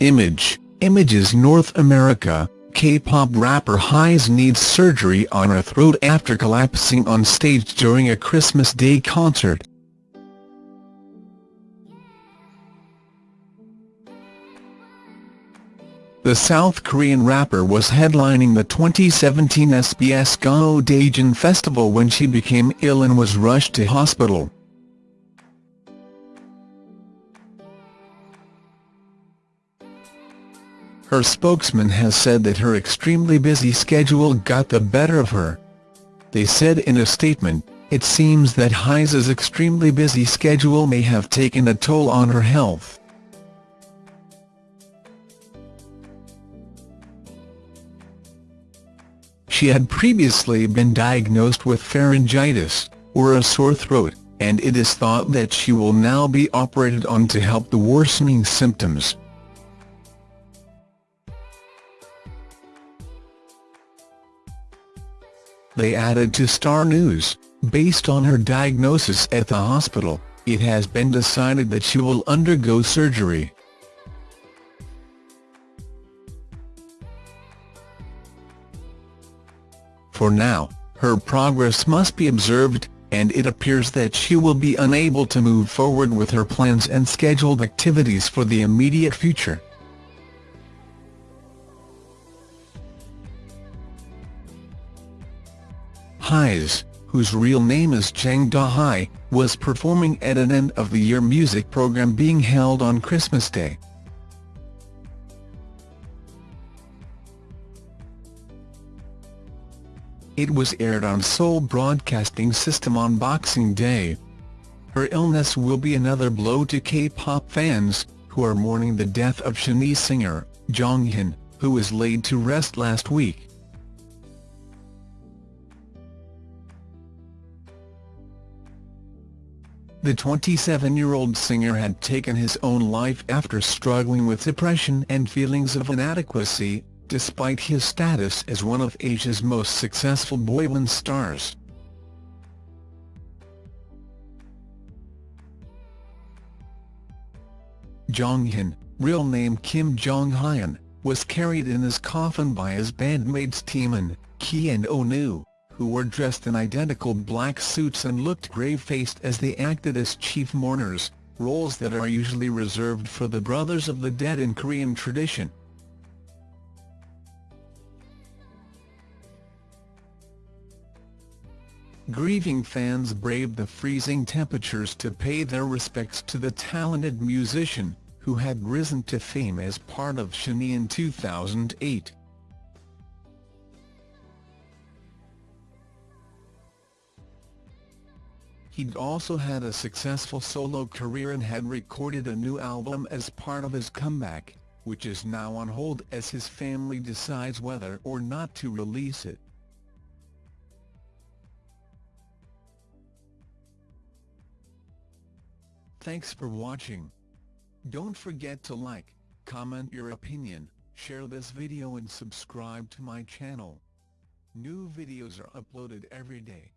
Image, Images North America, K-pop rapper Heize needs surgery on her throat after collapsing on stage during a Christmas Day concert. The South Korean rapper was headlining the 2017 SBS Gayo Daejeon Festival when she became ill and was rushed to hospital. Her spokesman has said that her extremely busy schedule got the better of her. They said in a statement, it seems that Heize's extremely busy schedule may have taken a toll on her health. She had previously been diagnosed with pharyngitis, or a sore throat, and it is thought that she will now be operated on to help the worsening symptoms. They added to Star News, based on her diagnosis at the hospital, it has been decided that she will undergo surgery. For now, her progress must be observed, and it appears that she will be unable to move forward with her plans and scheduled activities for the immediate future. Heize, whose real name is Jang Da-hye, was performing at an end-of-the-year music program being held on Christmas Day. It was aired on Seoul Broadcasting System on Boxing Day. Her illness will be another blow to K-pop fans, who are mourning the death of Shinee singer, Jonghyun, who was laid to rest last week. The 27-year-old singer had taken his own life after struggling with depression and feelings of inadequacy, despite his status as one of Asia's most successful boyband stars. Jonghyun, real name Kim Jong-hyun, was carried in his coffin by his bandmates Taemin, Key and Onew who were dressed in identical black suits and looked grave-faced as they acted as chief mourners, roles that are usually reserved for the brothers of the dead in Korean tradition. Grieving fans braved the freezing temperatures to pay their respects to the talented musician, who had risen to fame as part of Shinee in 2008. He'd also had a successful solo career and had recorded a new album as part of his comeback, which is now on hold as his family decides whether or not to release it. Thanks for watching. Don't forget to like, comment your opinion, share this video and subscribe to my channel. New videos are uploaded every day.